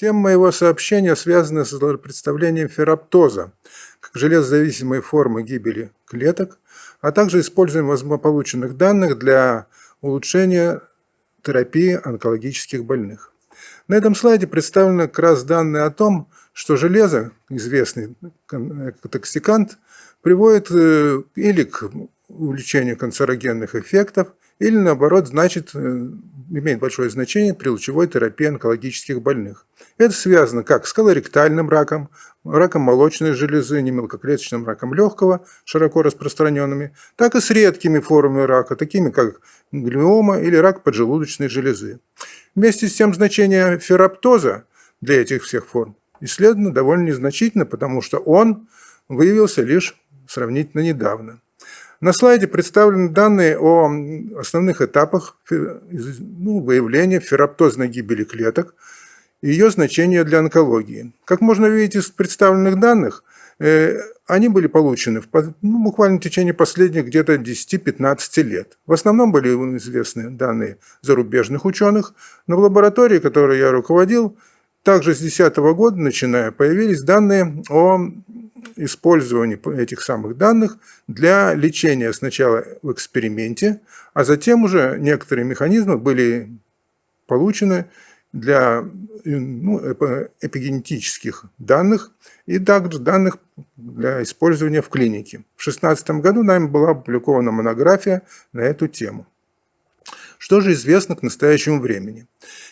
Тема моего сообщения связана с представлением ферроптоза как железозависимой формы гибели клеток, а также использованием полученных данных для улучшения терапии онкологических больных. На этом слайде представлены как раз данные о том, что железо, известный токсикант, приводит э, или к увеличению канцерогенных эффектов, или наоборот, значит, э, имеет большое значение при лучевой терапии онкологических больных. Это связано как с колоректальным раком, раком молочной железы, не мелкоклеточным раком легкого, широко распространенными, так и с редкими формами рака, такими как глиома или рак поджелудочной железы. Вместе с тем значение ферроптоза для этих всех форм исследовано довольно незначительно, потому что он выявился лишь сравнительно недавно. На слайде представлены данные о основных этапах ну, выявления ферроптозной гибели клеток и ее значения для онкологии. Как можно видеть из представленных данных, э, они были получены в, ну, буквально в течение последних где-то 10-15 лет. В основном были известны данные зарубежных ученых, но в лаборатории, которой я руководил, также с 2010 года, начиная, появились данные о использовании этих самых данных для лечения сначала в эксперименте, а затем уже некоторые механизмы были получены для ну, эпигенетических данных и также данных для использования в клинике. В 2016 году нами была опубликована монография на эту тему. Что же известно к настоящему времени?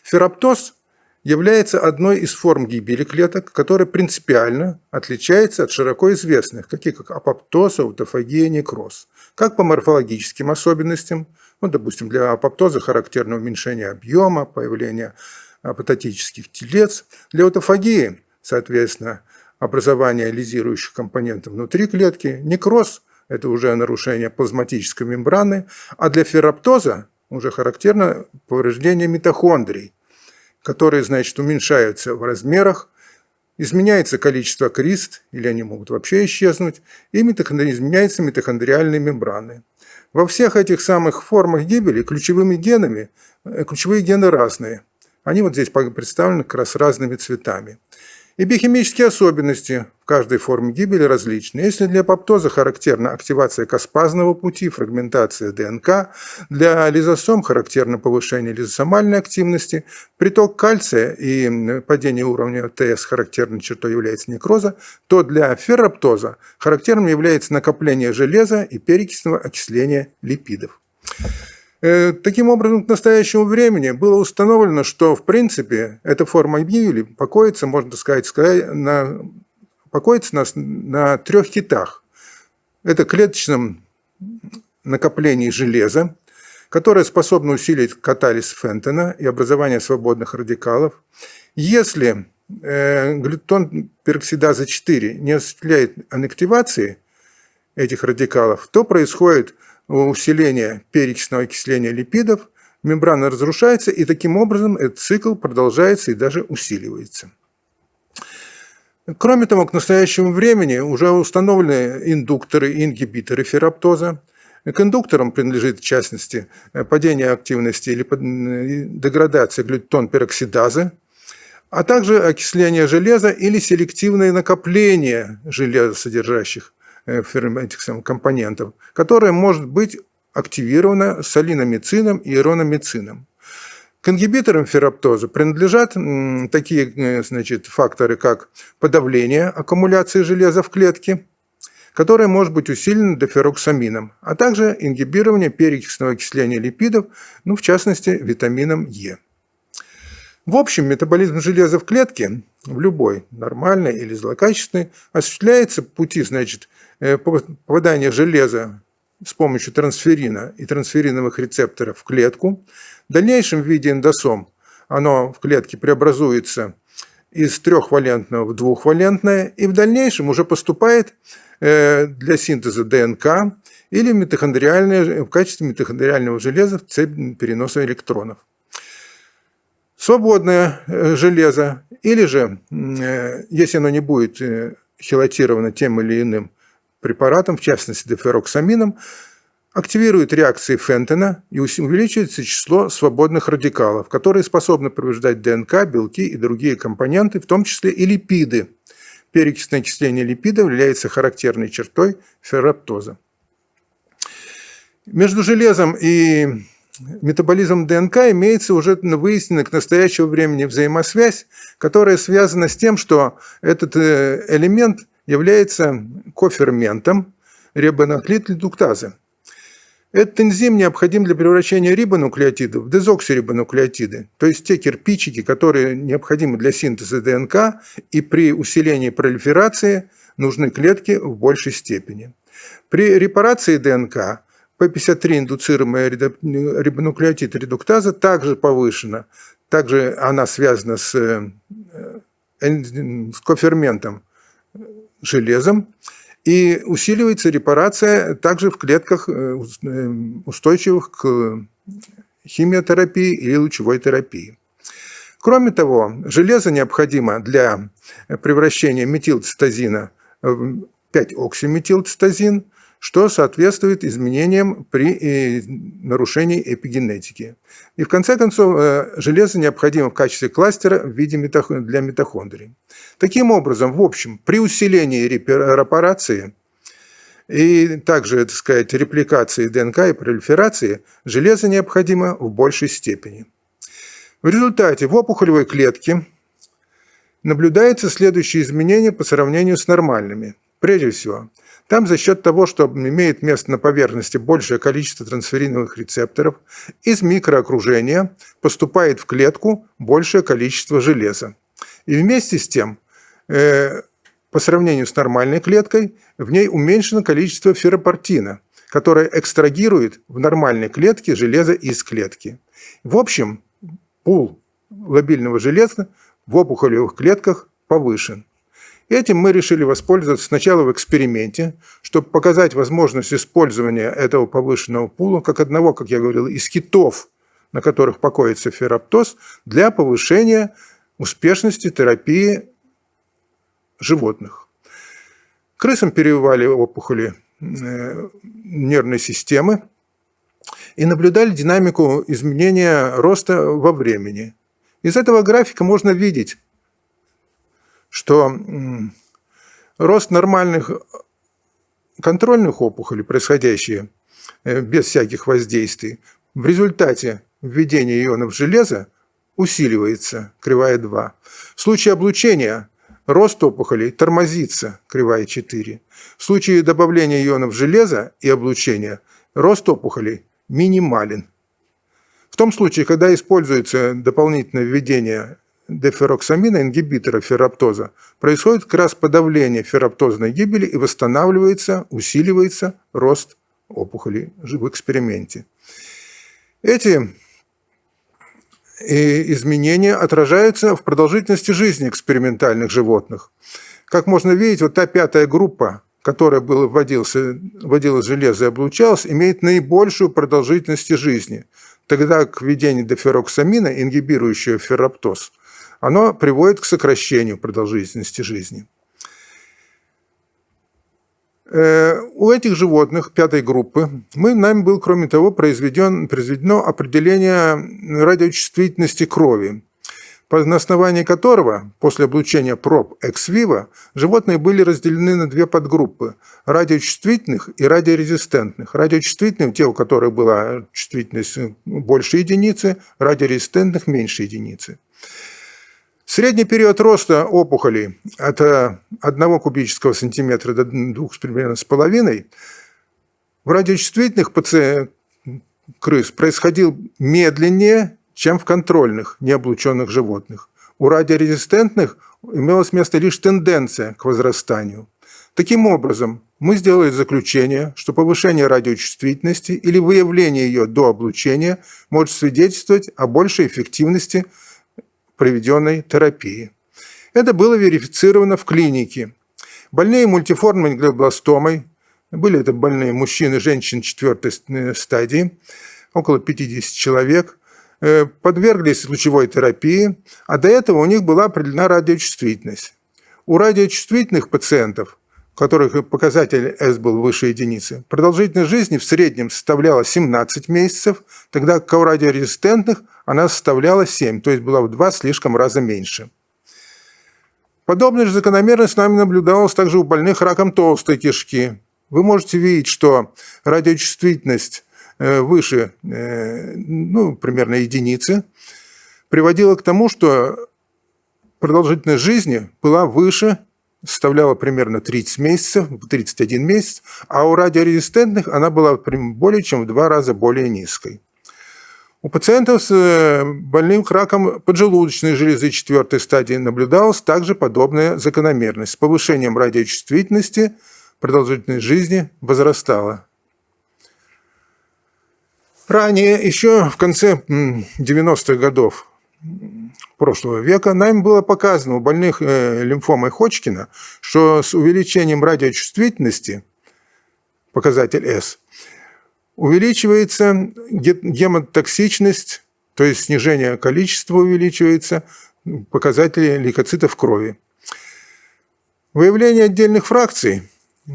Ферроптоз является одной из форм гибели клеток, которая принципиально отличается от широко известных, таких как апоптоз, аутофагия, некроз, как по морфологическим особенностям, ну, допустим, для апоптоза характерно уменьшение объема, появление апотатических телец, для аутофагии, соответственно, образование лизирующих компонентов внутри клетки, некроз – это уже нарушение плазматической мембраны, а для ферроптоза уже характерно повреждение митохондрий, которые, значит, уменьшаются в размерах, изменяется количество крист, или они могут вообще исчезнуть, и изменяются митохондриальные мембраны. Во всех этих самых формах гибели ключевыми генами, э, ключевые гены разные. Они вот здесь представлены как раз разными цветами. И биохимические особенности в каждой форме гибели различны. Если для апоптоза характерна активация каспазного пути, фрагментация ДНК, для лизосом характерно повышение лизосомальной активности, приток кальция и падение уровня ТС характерной чертой является некроза, то для ферроптоза характерным является накопление железа и перекисного окисления липидов. Э, таким образом, к настоящему времени было установлено, что, в принципе, эта форма гибели покоится, можно сказать, на, покоится на, на трех хитах. Это клеточном накоплении железа, которое способно усилить катализ Фентона и образование свободных радикалов. Если э, глютон пероксидаза 4 не осуществляет аннективации этих радикалов, то происходит усиления перечного окисления липидов, мембрана разрушается, и таким образом этот цикл продолжается и даже усиливается. Кроме того, к настоящему времени уже установлены индукторы и ингибиторы ферроптоза. К индукторам принадлежит, в частности, падение активности или деградация глютон-пероксидазы, а также окисление железа или селективное накопление железосодержащих этих самых компонентов, которая может быть активирована солиномицином и ирономицином. К ингибиторам ферроптоза принадлежат такие э, значит, факторы, как подавление аккумуляции железа в клетке, которое может быть усилено дофероксамином, а также ингибирование перекисного окисления липидов, ну, в частности, витамином Е. В общем, метаболизм железа в клетке, в любой, нормальной или злокачественной, осуществляется пути, значит, Э, попадание железа с помощью трансферина и трансфериновых рецепторов в клетку. В дальнейшем в виде эндосом оно в клетке преобразуется из трехвалентного в двухвалентное и в дальнейшем уже поступает э, для синтеза ДНК или митохондриальное, в качестве митохондриального железа в цепь переноса электронов. Свободное э, железо или же, если оно не будет хелатировано тем или иным препаратом, в частности дефероксамином, активирует реакции Фентона и увеличивается число свободных радикалов, которые способны повреждать ДНК, белки и другие компоненты, в том числе и липиды. Перекисное окисление липидов является характерной чертой ферроптоза. Между железом и метаболизмом ДНК имеется уже выясненная к настоящему времени взаимосвязь, которая связана с тем, что этот э, элемент является коферментом рибонуклеид Этот энзим необходим для превращения рибонуклеотидов в дезоксирибонуклеотиды, то есть те кирпичики, которые необходимы для синтеза ДНК и при усилении пролиферации нужны клетки в большей степени. При репарации ДНК P53 индуцируемая рибонуклеотид редуктаза также повышена. Также она связана с, э, с коферментом железом. И усиливается репарация также в клетках, э, э, устойчивых к химиотерапии или лучевой терапии. Кроме того, железо необходимо для превращения метилцитозина в 5-оксиметилцитозин – что соответствует изменениям при э, нарушении эпигенетики. И в конце концов, э, железо необходимо в качестве кластера в виде для митохондрий. Таким образом, в общем, при усилении репарации и также, так сказать, репликации ДНК и пролиферации железо необходимо в большей степени. В результате в опухолевой клетке наблюдаются следующие изменения по сравнению с нормальными. Прежде всего, там за счет того, что имеет место на поверхности большее количество трансфериновых рецепторов, из микроокружения поступает в клетку большее количество железа. И вместе с тем, э, по сравнению с нормальной клеткой, в ней уменьшено количество ферропортина, которое экстрагирует в нормальной клетке железо из клетки. В общем, пул лобильного железа в опухолевых клетках повышен. Этим мы решили воспользоваться сначала в эксперименте, чтобы показать возможность использования этого повышенного пула как одного, как я говорил, из китов, на которых покоится фероптоз, для повышения успешности терапии животных. Крысам перевивали опухоли э, нервной системы и наблюдали динамику изменения роста во времени. Из этого графика можно видеть, что рост нормальных контрольных опухолей, происходящие э, без всяких воздействий, в результате введения ионов железа усиливается, кривая 2. В случае облучения рост опухолей тормозится, кривая 4. В случае добавления ионов железа и облучения рост опухолей минимален. В том случае, когда используется дополнительное введение дефероксамина, ингибитора ферроптоза, происходит как раз подавление ферроптозной гибели и восстанавливается, усиливается рост опухолей в эксперименте. Эти э, изменения отражаются в продолжительности жизни экспериментальных животных. Как можно видеть, вот та пятая группа, которая была, вводился, вводилась железо и облучалась, имеет наибольшую продолжительность жизни, тогда к введению дефероксамина, ингибирующего ферроптоз, оно приводит к сокращению продолжительности жизни. Э, у этих животных пятой группы мы, нами был, кроме того, произведен, произведено определение радиочувствительности крови, на основании которого после облучения проб экс-виво животные были разделены на две подгруппы – радиочувствительных и радиорезистентных. Радиочувствительных – те, у которых была чувствительность больше единицы, радиорезистентных – меньше единицы. Средний период роста опухолей от 1 кубического сантиметра до 2 примерно с половиной в радиочувствительных ПЦ крыс происходил медленнее, чем в контрольных необлученных животных. У радиорезистентных имелось место лишь тенденция к возрастанию. Таким образом, мы сделали заключение, что повышение радиочувствительности или выявление ее до облучения может свидетельствовать о большей эффективности проведенной терапии. Это было верифицировано в клинике. Больные мультиформной глиобластомой, были это больные мужчины, женщины четвертой стадии, около 50 человек, э, подверглись лучевой терапии, а до этого у них была определена радиочувствительность. У радиочувствительных пациентов которых показатель S был выше единицы, продолжительность жизни в среднем составляла 17 месяцев, тогда как у радиорезистентных она составляла 7, то есть была в два слишком раза меньше. Подобная же закономерность с нами наблюдалась также у больных раком толстой кишки. Вы можете видеть, что радиочувствительность э, выше э, ну, примерно единицы приводила к тому, что продолжительность жизни была выше составляла примерно 30 месяцев, 31 месяц, а у радиорезистентных она была более чем в два раза более низкой. У пациентов с э, больным раком поджелудочной железы четвертой стадии наблюдалась также подобная закономерность. С повышением радиочувствительности продолжительность жизни возрастала. Ранее, еще в конце 90-х годов, прошлого века нам было показано у больных э, лимфомой Ходжкина, что с увеличением радиочувствительности, показатель S, увеличивается гемотоксичность, то есть снижение количества увеличивается, показатели лейкоцитов крови. Выявление отдельных фракций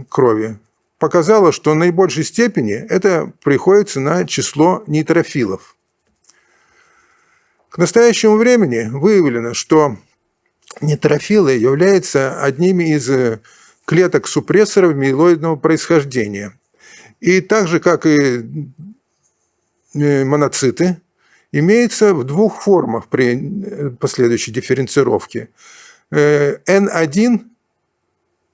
крови показало, что в наибольшей степени это приходится на число нейтрофилов. К настоящему времени выявлено, что нейтрофилы являются одними из э, клеток супрессоров миелоидного происхождения. И так же, как и э, моноциты, имеются в двух формах при э, последующей дифференцировке. N1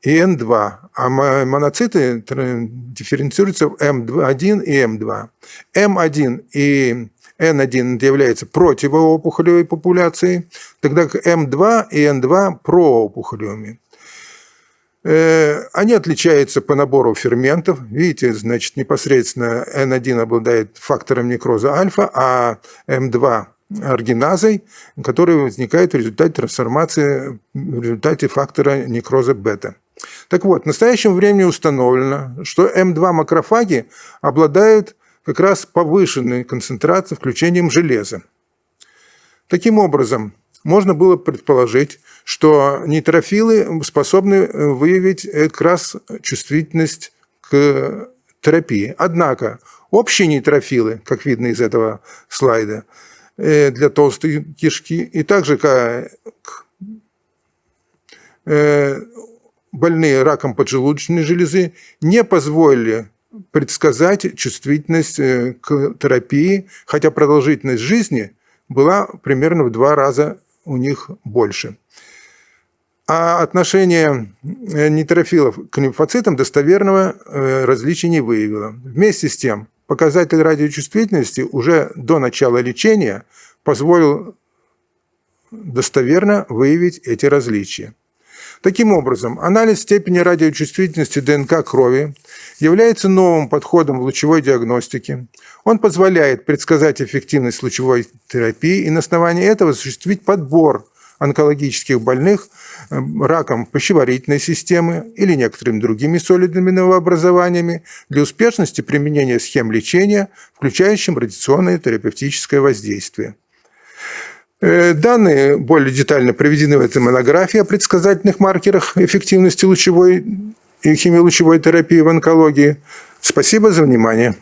и N2, а моноциты дифференцируются в M1 и M2. M1 и N1 является противоопухолевой популяцией, тогда как M2 и N2 проопухолевыми. Э, они отличаются по набору ферментов. Видите, значит, непосредственно N1 обладает фактором некроза альфа, а M2 аргиназой, которая возникает в результате трансформации, в результате фактора некроза бета. Так вот, в настоящем времени установлено, что М2 макрофаги обладают как раз повышенной концентрацией включением железа. Таким образом, можно было предположить, что нейтрофилы способны выявить как раз чувствительность к терапии. Однако общие нейтрофилы, как видно из этого слайда, э, для толстой кишки, и также э, больные раком поджелудочной железы не позволили предсказать чувствительность э, к терапии, хотя продолжительность жизни была примерно в два раза у них больше. А отношение э, нейтрофилов к лимфоцитам достоверного э, различия не выявило. Вместе с тем, показатель радиочувствительности уже до начала лечения позволил достоверно выявить эти различия. Таким образом, анализ степени радиочувствительности ДНК крови является новым подходом в лучевой диагностике. Он позволяет предсказать эффективность лучевой терапии и на основании этого осуществить подбор онкологических больных э, раком пищеварительной системы или некоторыми другими солидными новообразованиями для успешности применения схем лечения, включающим радиационное терапевтическое воздействие. Э, данные более детально приведены в этой монографии о предсказательных маркерах эффективности лучевой и химиолучевой терапии в онкологии. Спасибо за внимание.